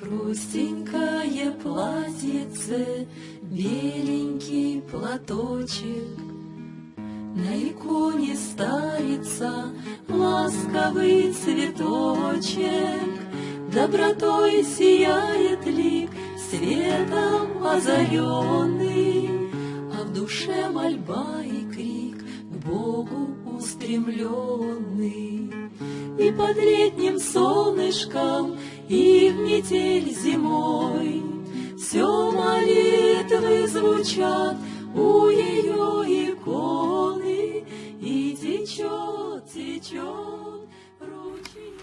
Простенькое платьице, беленький платочек, На иконе старица ласковый цветочек, Добротой сияет лик, светом озаренный, А в душе мольба и крик к Богу устремленный. И под летним солнышком, и в метель зимой Все молитвы звучат у ее иконы, И течет, течет ручей.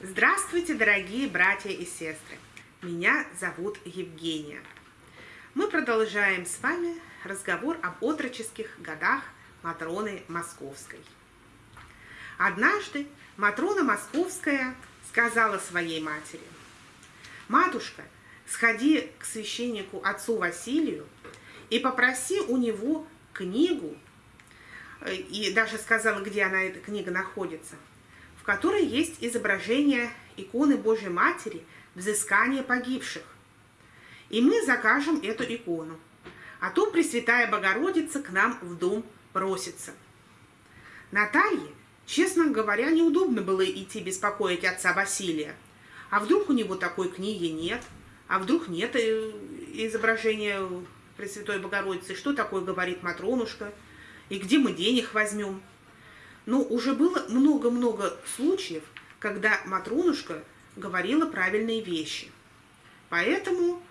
Здравствуйте, дорогие братья и сестры! Меня зовут Евгения. Мы продолжаем с вами разговор об отроческих годах Матроны Московской. Однажды Матрона Московская сказала своей матери, «Матушка, сходи к священнику отцу Василию и попроси у него книгу, и даже сказала, где она, эта книга находится, в которой есть изображение иконы Божьей Матери взыскания погибших. И мы закажем эту икону. А то Пресвятая Богородица к нам в дом просится. Наталье Честно говоря, неудобно было идти беспокоить отца Василия. А вдруг у него такой книги нет? А вдруг нет э, изображения Пресвятой Богородицы? Что такое говорит Матронушка? И где мы денег возьмем? Ну, уже было много-много случаев, когда Матронушка говорила правильные вещи. Поэтому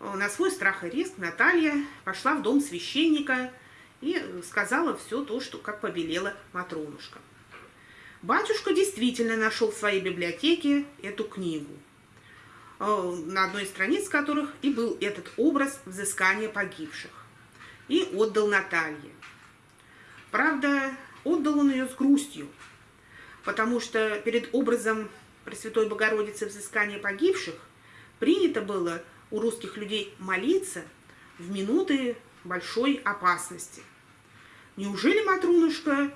э, на свой страх и риск Наталья пошла в дом священника и сказала все то, что как повелела Матронушка. Батюшка действительно нашел в своей библиотеке эту книгу, э, на одной из страниц которых и был этот образ взыскания погибших, и отдал Наталье. Правда, отдал он ее с грустью, потому что перед образом Пресвятой Богородицы взыскания погибших принято было у русских людей молиться в минуты большой опасности. Неужели Матрунушка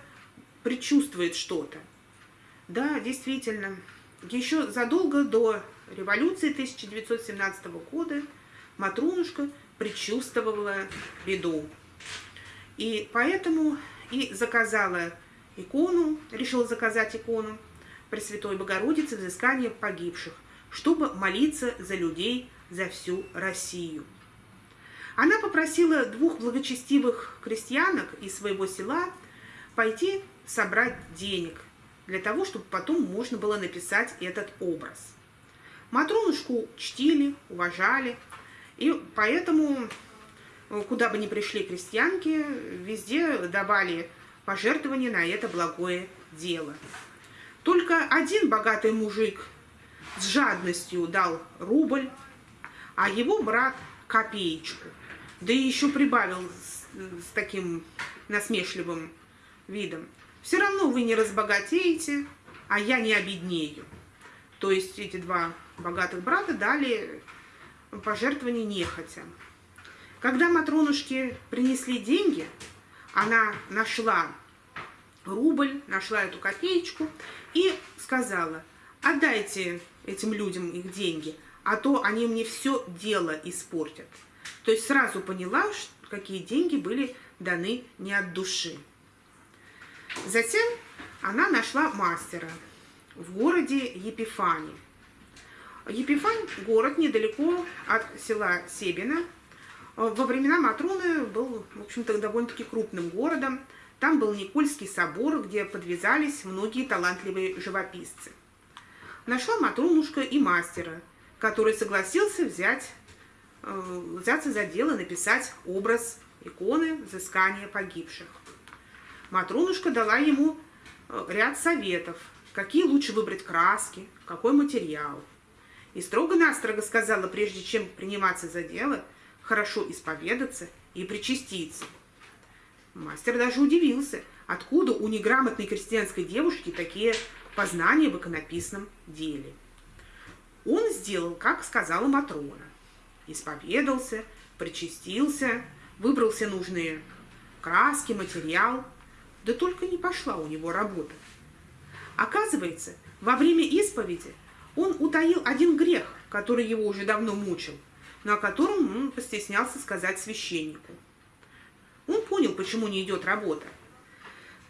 предчувствует что-то? Да, действительно. Еще задолго до революции 1917 года Матрунушка предчувствовала беду. И поэтому и заказала икону, решила заказать икону Пресвятой Богородицы взыскания погибших, чтобы молиться за людей, за всю Россию. Она попросила двух благочестивых крестьянок из своего села пойти собрать денег для того, чтобы потом можно было написать этот образ. Матронушку чтили, уважали, и поэтому, э, куда бы ни пришли крестьянки, везде давали пожертвования на это благое дело. Только один богатый мужик с жадностью дал рубль, а его брат копеечку, да и еще прибавил с, с таким насмешливым видом. Все равно вы не разбогатеете, а я не обеднею. То есть эти два богатых брата дали пожертвование нехотя. Когда Матронушке принесли деньги, она нашла рубль, нашла эту копеечку и сказала, отдайте этим людям их деньги, а то они мне все дело испортят. То есть сразу поняла, какие деньги были даны не от души. Затем она нашла мастера в городе Епифани. Епифань – город недалеко от села Себина. Во времена Матроны был, в общем-то, довольно-таки крупным городом. Там был Никольский собор, где подвязались многие талантливые живописцы. Нашла Матронушка и мастера, который согласился взять, э, взяться за дело написать образ иконы взыскания погибших. Матронушка дала ему э, ряд советов, какие лучше выбрать краски, какой материал. И строго-настрого сказала, прежде чем приниматься за дело, хорошо исповедаться и причаститься. Мастер даже удивился, откуда у неграмотной крестьянской девушки такие познания в иконописном деле. Он сделал, как сказала Матрона. Исповедался, причастился, выбрал все нужные краски, материал – да только не пошла у него работа. Оказывается, во время исповеди он утаил один грех, который его уже давно мучил, но о котором он постеснялся сказать священнику. Он понял, почему не идет работа.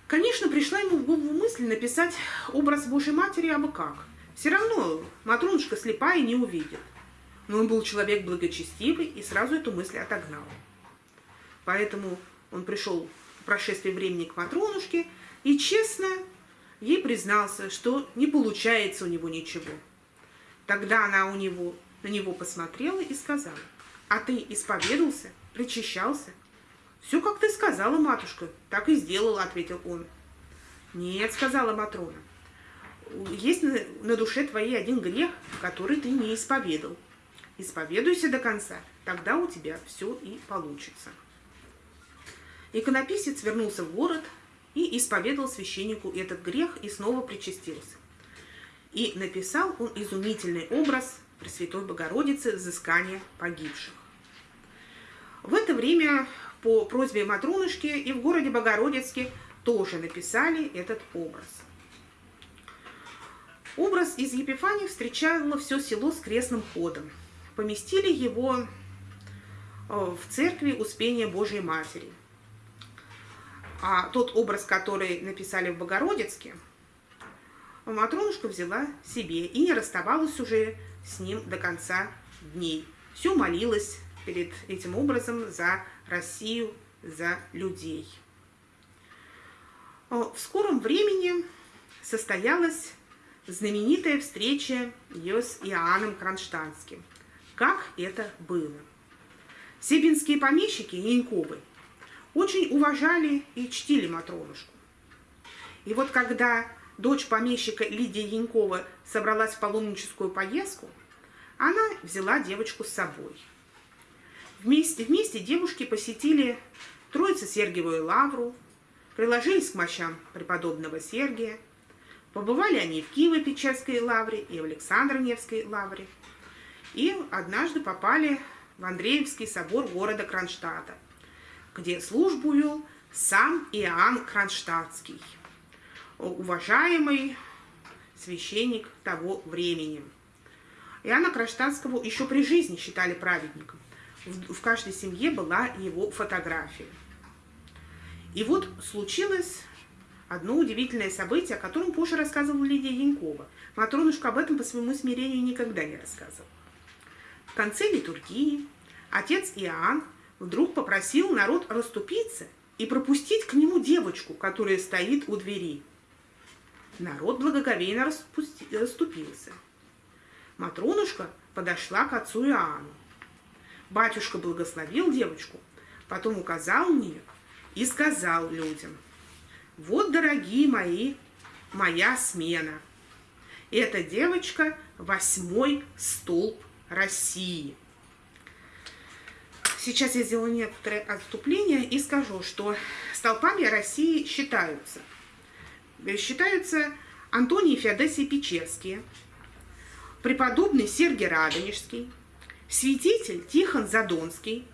Конечно, пришла ему в голову мысль написать образ Божьей Матери абы как. Все равно Матронушка слепая не увидит. Но он был человек благочестивый и сразу эту мысль отогнал. Поэтому он пришел прошествии времени к Матронушке и честно ей признался, что не получается у него ничего. Тогда она у него, на него посмотрела и сказала, «А ты исповедался, причащался?» «Все, как ты сказала, матушка, так и сделала», — ответил он. «Нет», — сказала Матрона, «есть на, на душе твоей один грех, который ты не исповедал. Исповедуйся до конца, тогда у тебя все и получится». Иконописец вернулся в город и исповедовал священнику этот грех и снова причастился. И написал он изумительный образ Пресвятой Богородицы взыскания погибших. В это время по просьбе Матрунышки и в городе Богородицке тоже написали этот образ. Образ из Епифании встречало все село с крестным ходом. Поместили его э, в церкви Успения Божьей Матери. А тот образ, который написали в Богородицке, Матронушка взяла себе и не расставалась уже с ним до конца дней. Все молилась перед этим образом за Россию, за людей. В скором времени состоялась знаменитая встреча ее с Иоанном Кронштадтским. Как это было? Себинские помещики Яньковы очень уважали и чтили Матронушку. И вот когда дочь помещика Лидия Янькова собралась в паломническую поездку, она взяла девочку с собой – Вместе, вместе девушки посетили Троице Сергиевую лавру, приложились к мощам преподобного Сергия, побывали они в Киево-Печерской лавре и в Александр-Невской лавре, и однажды попали в Андреевский собор города Кронштадта, где службу сам Иоанн Кронштадтский, уважаемый священник того времени. Иоанна Кронштадтского еще при жизни считали праведником в каждой семье была его фотография. И вот случилось одно удивительное событие, о котором позже рассказывала Лидия Янькова. Матронушка об этом по своему смирению никогда не рассказывала. В конце литургии отец Иоанн вдруг попросил народ расступиться и пропустить к нему девочку, которая стоит у двери. Народ благоговейно расступился. Матронушка подошла к отцу Иоанну. Батюшка благословил девочку, потом указал мне и сказал людям, вот, дорогие мои, моя смена. Эта девочка – восьмой столб России. Сейчас я сделаю некоторое отступление и скажу, что столпами России считаются. Считаются Антоний Феодосий Печерские, преподобный Сергий Радонежский, святитель Тихон Задонский,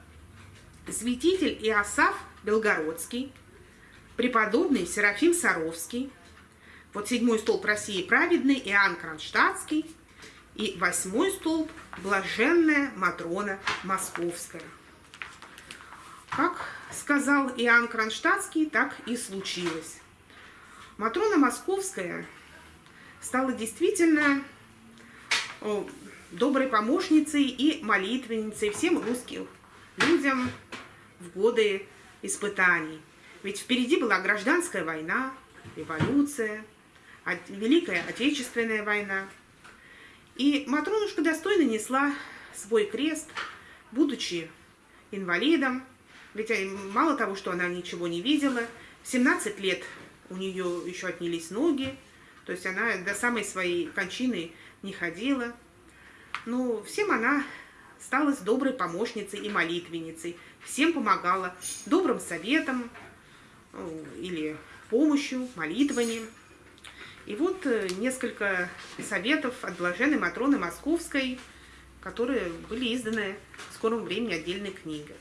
святитель Иосаф Белгородский, преподобный Серафим Саровский, вот седьмой столб России праведный Иоанн Кронштадтский и восьмой столб блаженная Матрона Московская. Как сказал Иоанн Кронштадтский, так и случилось. Матрона Московская стала действительно доброй помощницей и молитвенницей всем русским людям в годы испытаний. Ведь впереди была гражданская война, революция, Великая Отечественная война. И Матронушка достойно несла свой крест, будучи инвалидом. Ведь мало того, что она ничего не видела, в 17 лет у нее еще отнялись ноги, то есть она до самой своей кончины не ходила. Ну, всем она стала доброй помощницей и молитвенницей, всем помогала добрым советом ну, или помощью, молитвами. И вот э, несколько советов от блаженной Матроны Московской, которые были изданы в скором времени отдельной книгой.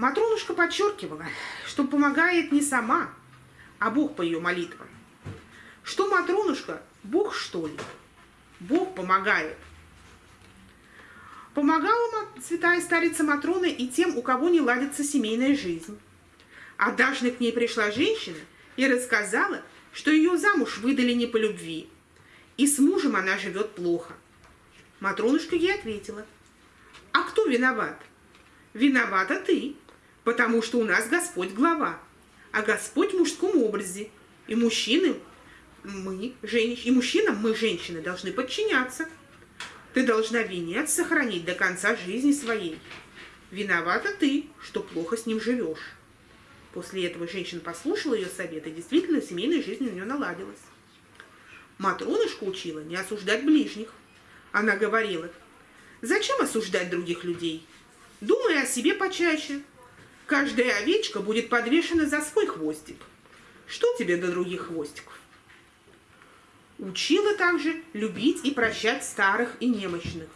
Матронушка подчеркивала, что помогает не сама, а Бог по ее молитвам. Что Матронушка, Бог что ли? Бог помогает Помогала святая старица Матрона и тем, у кого не ладится семейная жизнь. Однажды к ней пришла женщина и рассказала, что ее замуж выдали не по любви, и с мужем она живет плохо. Матронушка ей ответила, а кто виноват? Виновата ты, потому что у нас Господь глава, а Господь в мужском образе, и мужчины мы, женщины, и мужчинам мы, женщины, должны подчиняться. Ты должна венец сохранить до конца жизни своей. Виновата ты, что плохо с ним живешь. После этого женщина послушала ее совет, и действительно семейная жизнь у нее наладилась. Матронушка учила не осуждать ближних. Она говорила, зачем осуждать других людей? Думай о себе почаще. Каждая овечка будет подвешена за свой хвостик. Что тебе до других хвостиков? Учила также любить и прощать старых и немощных.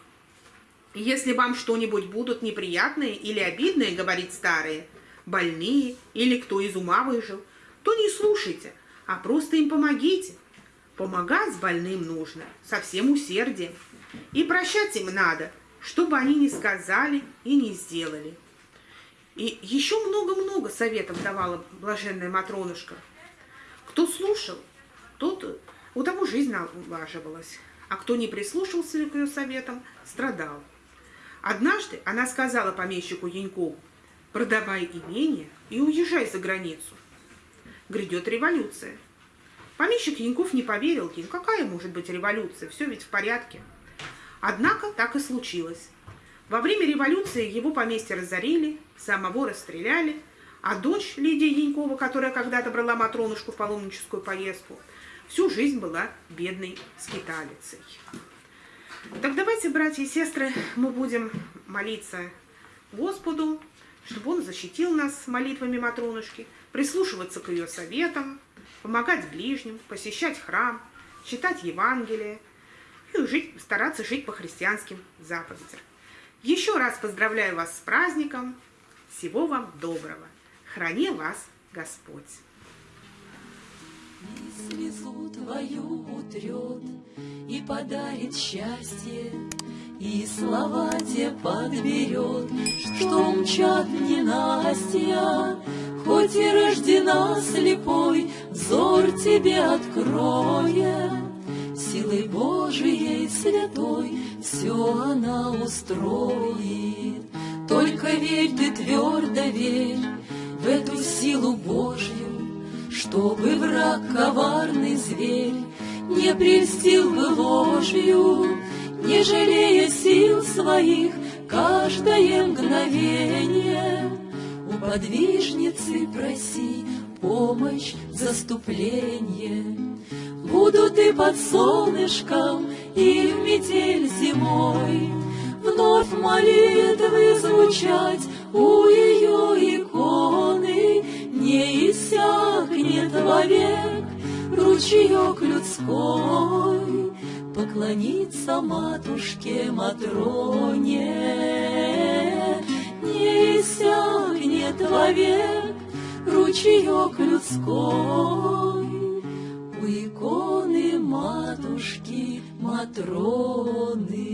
Если вам что-нибудь будут неприятные или обидные, говорит старые, больные или кто из ума выжил, то не слушайте, а просто им помогите. Помогать больным нужно со всем усердием. И прощать им надо, чтобы они не сказали и не сделали. И еще много-много советов давала блаженная Матронушка. Кто слушал, тот, у того жизнь налаживалась, а кто не прислушался к ее советам, страдал. Однажды она сказала помещику Янькову, продавай имение и уезжай за границу. Грядет революция. Помещик Яньков не поверил ей, какая может быть революция, все ведь в порядке. Однако так и случилось. Во время революции его поместье разорили, самого расстреляли, а дочь Лидия Янькова, которая когда-то брала Матронушку в паломническую поездку, всю жизнь была бедной скиталицей. Так давайте, братья и сестры, мы будем молиться Господу, чтобы Он защитил нас молитвами Матронушки, прислушиваться к ее советам, помогать ближним, посещать храм, читать Евангелие и жить, стараться жить по христианским заповедям. Еще раз поздравляю вас с праздником. Всего вам доброго. Храни вас Господь. Слезу твою утрет и подарит счастье, И слова те подберет, что мчат ненастья, Хоть и рождена слепой, взор тебе откроет, Силой Божией святой все она устроит. Только верь ты твердо верь в эту силу Божью, Чтобы враг коварный зверь не прельстил бы ложью, Не жалея сил своих каждое мгновение. У подвижницы проси помощь, заступление. Буду ты под солнышком и в метель зимой, Вновь молитвы звучать у ее иконы, Не иссякнет вовек ручеек людской, Поклониться матушке Матроне. Не иссякнет вовек ручеек людской, У иконы матушки Матроны.